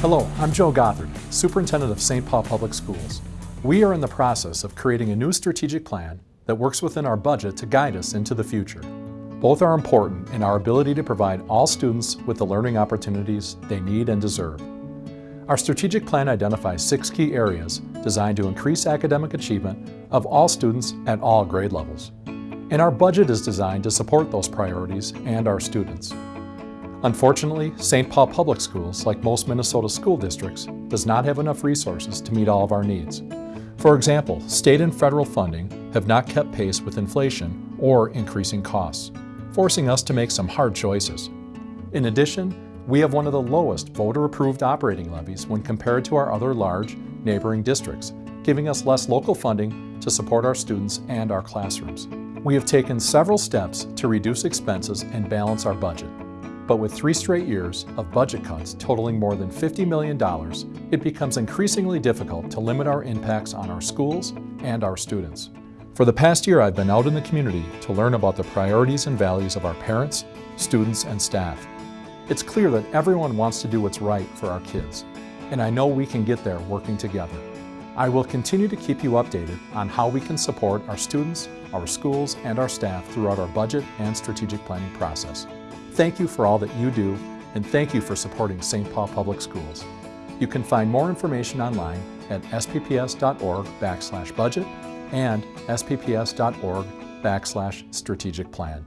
Hello, I'm Joe Gothard, Superintendent of St. Paul Public Schools. We are in the process of creating a new strategic plan that works within our budget to guide us into the future. Both are important in our ability to provide all students with the learning opportunities they need and deserve. Our strategic plan identifies six key areas designed to increase academic achievement of all students at all grade levels. And our budget is designed to support those priorities and our students. Unfortunately, St. Paul Public Schools, like most Minnesota school districts, does not have enough resources to meet all of our needs. For example, state and federal funding have not kept pace with inflation or increasing costs forcing us to make some hard choices. In addition, we have one of the lowest voter-approved operating levies when compared to our other large neighboring districts, giving us less local funding to support our students and our classrooms. We have taken several steps to reduce expenses and balance our budget. But with three straight years of budget cuts totaling more than $50 million, it becomes increasingly difficult to limit our impacts on our schools and our students. For the past year, I've been out in the community to learn about the priorities and values of our parents, students, and staff. It's clear that everyone wants to do what's right for our kids, and I know we can get there working together. I will continue to keep you updated on how we can support our students, our schools, and our staff throughout our budget and strategic planning process. Thank you for all that you do, and thank you for supporting St. Paul Public Schools. You can find more information online at spps.org backslash budget and spps.org backslash strategic plan.